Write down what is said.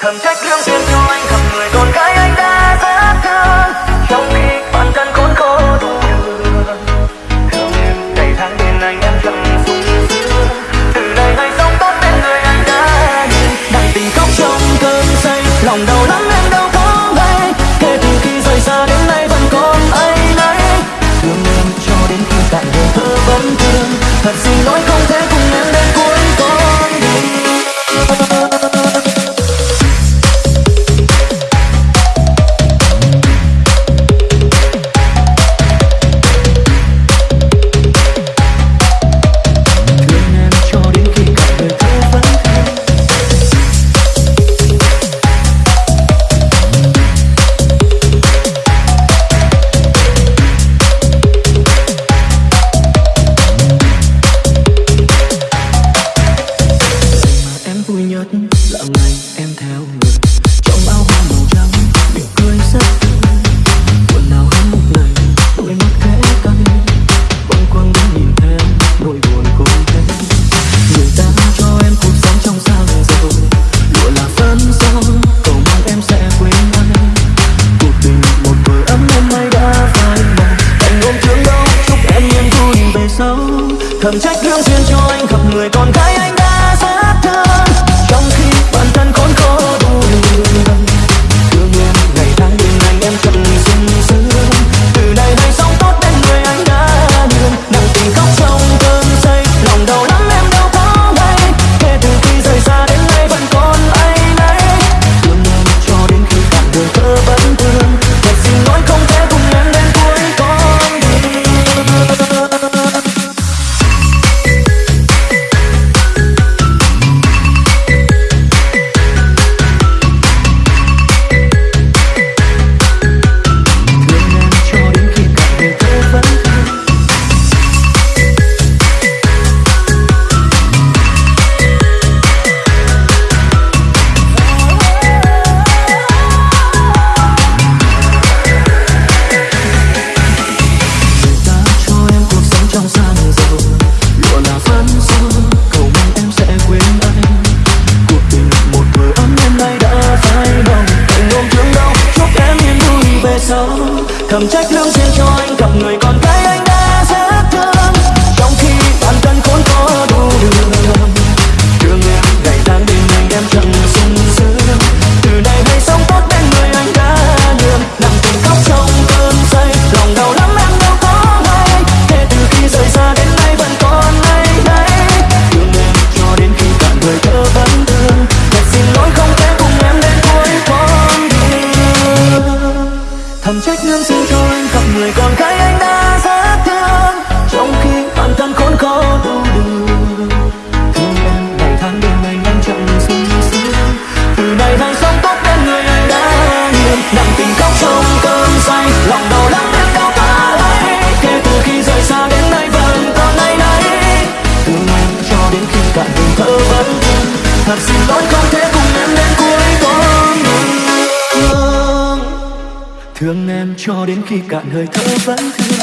thầm trách lương duyên yêu anh gặp người con gái anh đã ra thương. Trong khi bản thân khốn khổ đủ đường thương ngày tháng bên anh em chẳng vui sướng từ đây ngày sống tốt bên người anh đã nhìn đang tình khóc trong cơn say, lòng đau lắm em đâu có ngay kể từ khi rời xa đến nay vẫn còn ấy nấy. Thương em cho đến khi cạn đời thơ vẫn thương. Thật xin lỗi không thể thầm trách thương duyên cho anh gặp người con gái anh thầm trách lương duyên cho anh gặp người con gái anh thương em cho đến khi cạn hơi thở vẫn thương